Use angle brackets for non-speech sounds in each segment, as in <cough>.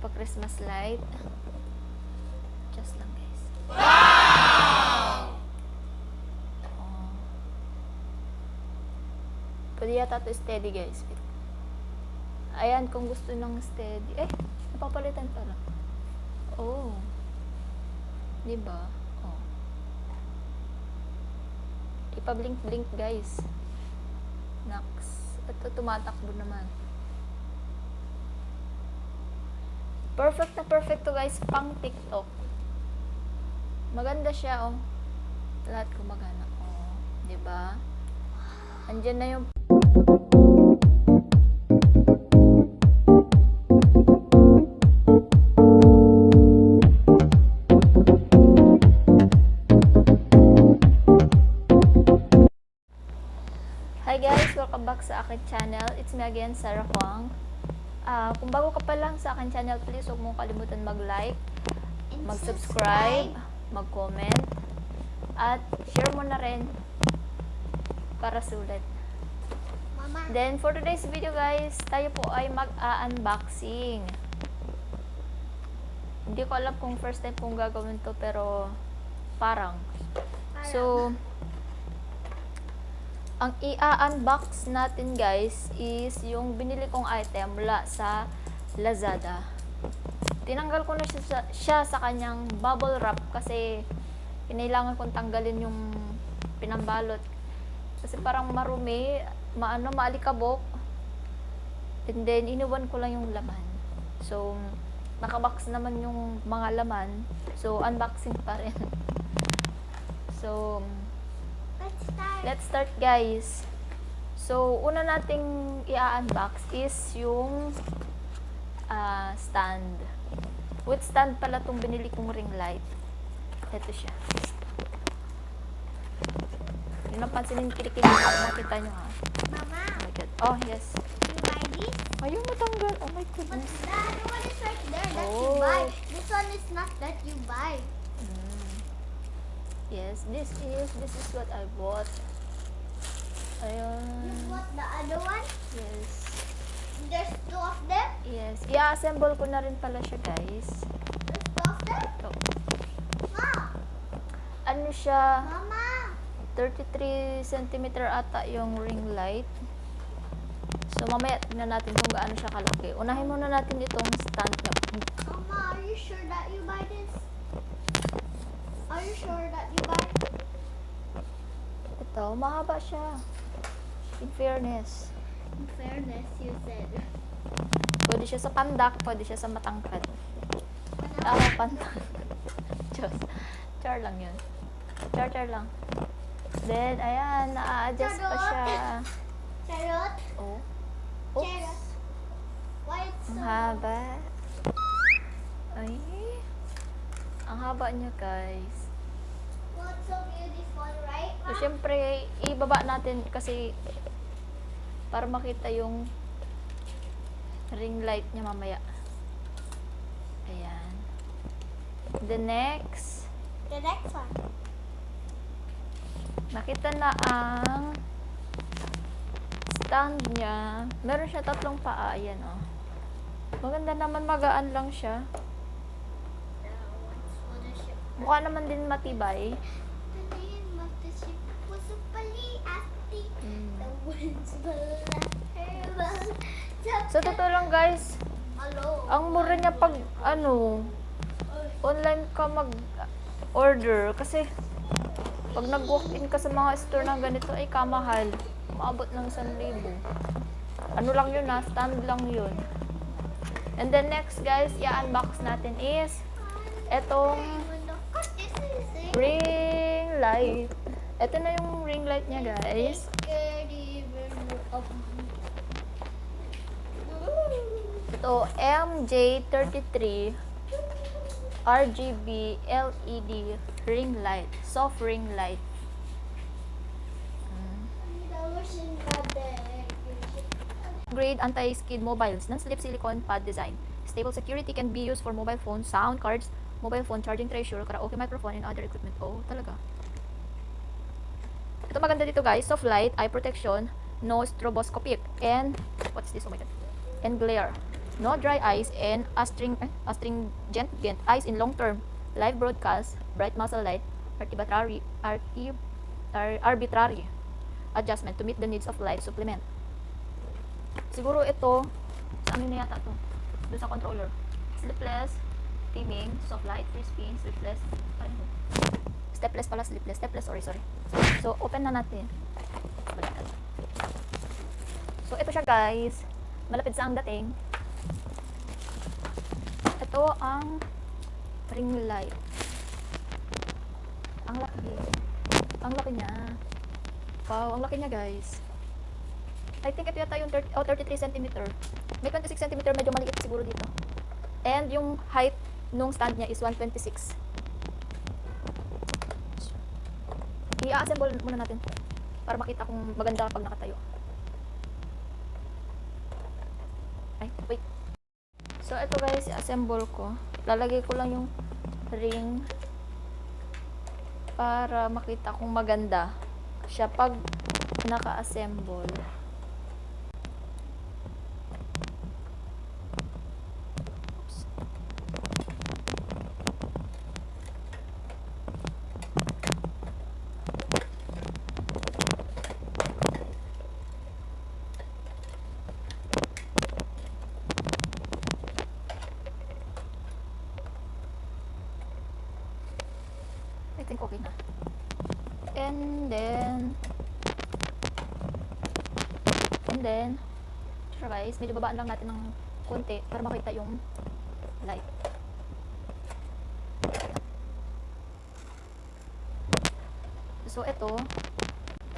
Pa Christmas light. Just lang guys. Oh. Pwede yata to steady guys. Ayan, kung gusto ng steady. Eh, napapalitan pala. Oh. Diba? Oh. Ipa-blink-blink guys. Nax. Ito tumatakbo naman. Perfect na perfect to guys pang TikTok. Maganda siya oh. Lahat gumagana. Oh, 'di ba? Andiyan na yung Hi guys! Welcome back sa akin channel. It's me again, Sarah Huang. Ah, kung bago ka pa lang sa akin channel, please huwag mong kalimutan mag-like, mag-subscribe, mag-comment, at share mo na rin para sulit. Mama, Then, for today's video guys, tayo po ay mag-unboxing. Hindi ko alam kung first time kong gagawin to, pero parang. So, ang i-unbox natin guys is yung binili kong item mula sa Lazada. Tinanggal ko na siya sa, siya sa kanyang bubble wrap kasi kinailangan kong tanggalin yung pinambalot. Kasi parang marumi, maano, maalikabok. And then, iniwan ko lang yung laman. So, nakabox naman yung mga laman. So, unboxing pa rin. <laughs> so, let's start. Let's start guys. So, una nating i-unbox is yung ah, stand. With stand pala tong binili kong ring light. Ito siya. Yung napansinin kilikili ko, makita nyo ha. Mama, Oh my god. Oh, yes. you buy this? Ayun, matanggal. Oh my But goodness. the other one is right there that you Oh. buy. This one is not that you buy. Mm. Yes, this is, this is what I bought. You Ayun. bought the other one? Yes. There's two of them? Yes. I-assemble ko na rin pala siya, guys. There's two of them? Ito. Ma, Ano siya? Mama. 33 cm ata yung ring light. So, mamaya tingnan natin kung gaano siya kalaki. Unahin muna natin itong stand niya. Mama, are you sure that you buy this? Are you sure that you buy? Ito, mahaba siya. In fairness. In fairness, you said. Pwede siya sa pandak, pwede siya sa matangkad. Ako, pandak. <laughs> Diyos. Char lang yun. Char, char lang. Then, ayan, na-adjust pa siya. Charot? Oh. Charot. Oops. Why it's Ang so haba. Ay. Ang haba niya, guys. So beautiful, right? So, Ma? syempre, ibaba natin kasi para makita yung ring light niya mamaya. Ayan. The next, The next one. nakita na ang stand niya. Meron siya tatlong paa. Ayan, oh. Maganda naman, magaan lang siya. Mukha naman din matibay. Sa totoo lang, guys, ang mura niya pag, ano, online ka mag-order. Kasi, pag nag-walk-in ka sa mga store na ganito, ay kamahal. Maabot ng 1,000. Ano lang yun ha? Stand lang yun. And then next guys, i-unbox natin is etong ring light. Ito na yung ring light niya guys. Ito, MJ33 RGB LED ring light. Soft ring light. Grade anti-skid mobiles, non-slip silicone pad design. Stable security can be used for mobile phones, sound cards, mobile phone charging treasure, karaoke microphone, and other equipment. Oh, talaga. Ito maganda dito guys, soft light, eye protection, no stroboscopic, and, what's this? Oh my god. And glare. no dry ice, and astring, eh, astringent gent ice in long-term live broadcast, bright muzzle light, arbitrary, arbi- ar- arbitrary adjustment to meet the needs of live supplement. Siguro ito, sa ano na yata to? Doon sa controller. Sleepless, dimming, soft light, free spin, sleepless, ano? Stepless pala, sleepless. Stepless, sorry, sorry. So, open na natin. Baliktad. So, ito siya guys. Malapit sa ang dating. Ito ang ring light. Ang laki. Ang laki niya. Wow, ang laki niya guys. I think ito yata yung 30, oh, 33 cm. May 26 cm, medyo maliit siguro dito. And yung height nung stand niya is 126. I-assemble muna natin para makita kung maganda pag nakatayo. Ay, wait. So, ito guys, i-assemble ko. Lalagay ko lang yung ring para makita kung maganda siya pag naka-assemble. Think okay na. And then, and then, sure guys, medyo babaan lang natin ng konti para makita yung light. So, ito,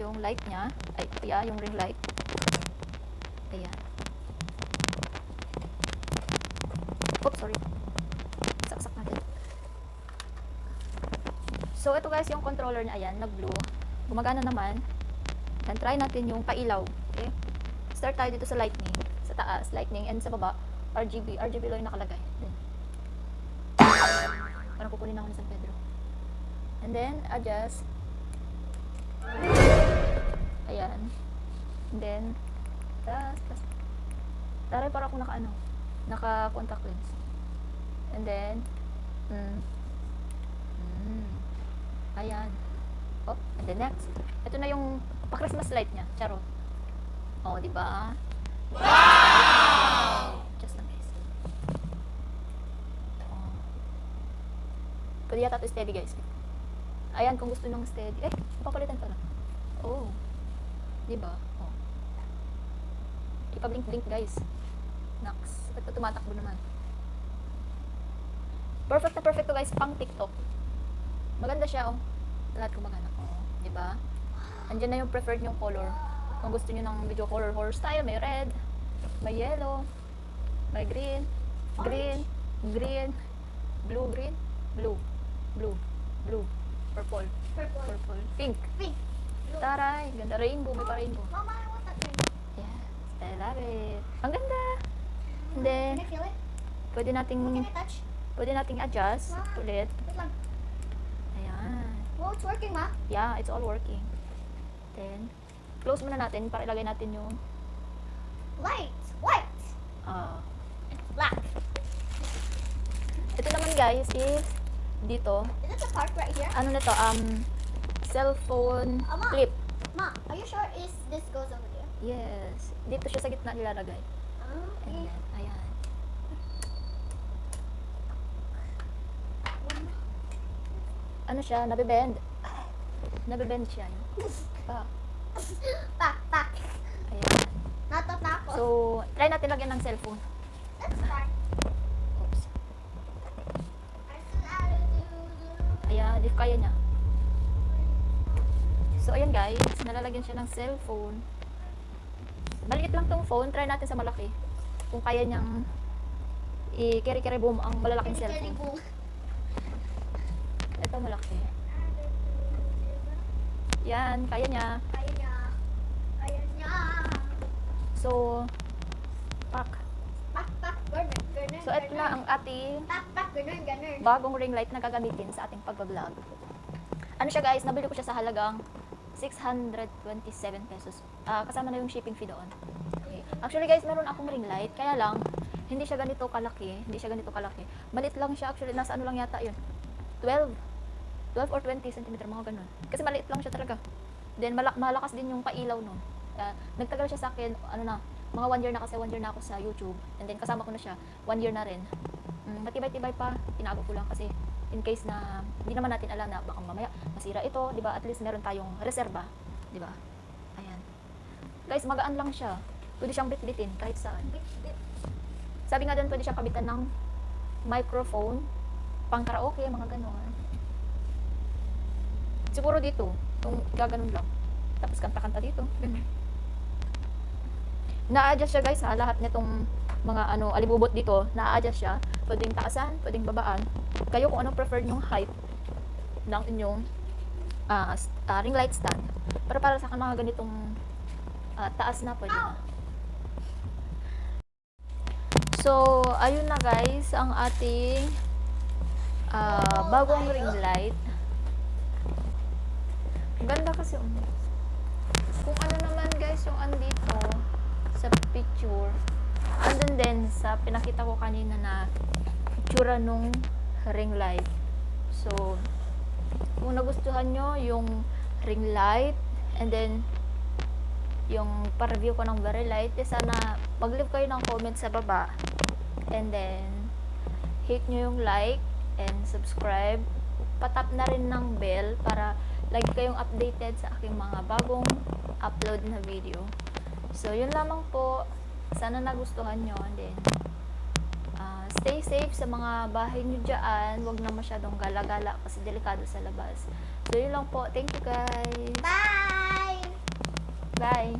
yung light niya, ay, yeah, yung ring light. Ayan. Oops, sorry. Saksak natin. So, ito guys, yung controller niya, ayan, nag-blue. Gumagana naman. Then, try natin yung pailaw. Okay? Start tayo dito sa lightning. Sa taas, lightning. And sa baba, RGB. RGB lang yung nakalagay. Then, parang kukunin ako ni San Pedro. And then, adjust. Ayan. And then, tas, tas. Taray, para ako naka, ano, naka contact lens. And then, mm, mm, Ayan. Oh, and then next. Ito na yung pa-Christmas light niya. Charot. Oh, di ba? Wow! Just amazing. Oh. Pwede yata ito steady, guys. Ayan, kung gusto ng steady. Eh, papalitan pala. Oh. Di ba? Oh. Ipa-blink-blink, guys. Nox. Ito tumatakbo naman. Perfect na perfect to, guys. Pang TikTok. Maganda siya, oh. Lahat kumagana. Oh, di ba? Andiyan na yung preferred yung color. Kung gusto niyo ng video color horror style, may red, may yellow, may green, green, green, blue, green, blue, blue, blue, purple, Purple. purple, pink. Pink. Taray, ganda rainbow, may pa rainbow. Mama, I want that thing. Yes, I love it. Ang ganda. And then, Can I feel it? pwede Can nating, I touch? pwede nating adjust ulit. Wait lang. Well, it's working, ma. Yeah, it's all working. Then, close muna natin para ilagay natin yung Light. White. ah, It's black. ito naman guys is dito. Is it the part right here? Ano na to? Um, cellphone Ama. clip. Ma, are you sure is this goes over there? Yes. Dito siya sa gitna nilalagay. Ah, And okay. then, ayan. Ano siya? Nabibend. Nabibend siya. Pa. Back, back. Ayan. Natatakot. So, try natin lagyan ng cellphone. Let's start. Oops. Ayan, if kaya niya. So, ayan guys, nalalagyan siya ng cellphone. Maliit lang tong phone, try natin sa malaki. Kung kaya niyang i-carry-carry boom ang malalaking cellphone. Ito malaki. Yan, kaya niya. Kaya niya. Kaya niya. So, pak. Back, back. Ganun, ganun, So, ito na ang ating Back, back. Ganun, ganun. bagong ring light na gagamitin sa ating pag-vlog. Ano siya guys, nabili ko siya sa halagang 627 pesos. Ah, kasama na yung shipping fee doon. Okay. Actually guys, meron akong ring light, kaya lang, hindi siya ganito kalaki. Hindi siya ganito kalaki. Malit lang siya actually. Nasa ano lang yata yun. 12. 12 or 20 cm, mga ganun. Kasi maliit lang siya talaga. Then malak malakas din yung pailaw nun. Ah, nagtagal siya sa akin, ano na, mga one year na kasi one year na ako sa YouTube. And then kasama ko na siya, one year na rin. Mm, matibay-tibay pa, tinago ko lang kasi in case na hindi naman natin alam na baka mamaya masira ito, 'di ba? At least meron tayong reserba, 'di ba? Ayan. Guys, magaan lang siya. Pwede siyang bitbitin kahit saan. Sabi nga doon, pwede siyang kabitan ng microphone, pang karaoke, mga ganon. Siguro dito, kung gaganon lang. Tapos kanta-kanta dito. Ganun. Na-adjust siya guys ha, lahat nitong mga ano, alibubot dito, na-adjust siya. Pwedeng taasan, pwedeng babaan. Kayo kung anong preferred yung height ng inyong s- ah, ring light stand. Pero para sa akin mga ganitong ah, taas na pwede na. So, ayun na guys, ang ating ah, bagong ring light. Ganda kasi um, kung ano naman guys yung andito sa picture, andun din sa pinakita ko kanina na itsura nung ring light. So, kung nagustuhan nyo yung ring light and then yung pa-review ko ng very light, eh, sana mag-leave kayo ng comment sa baba. And then hit nyo yung like and subscribe. Patap na rin ng bell para lagi kayong updated sa aking mga bagong upload na video. So yun lamang po. Sana nagustuhan nyo. And then ah, stay safe sa mga bahay nyo dyan. Wag na masyadong gala-gala kasi delikado sa labas. So yun lang po. Thank you guys. Bye! bye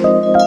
Bye!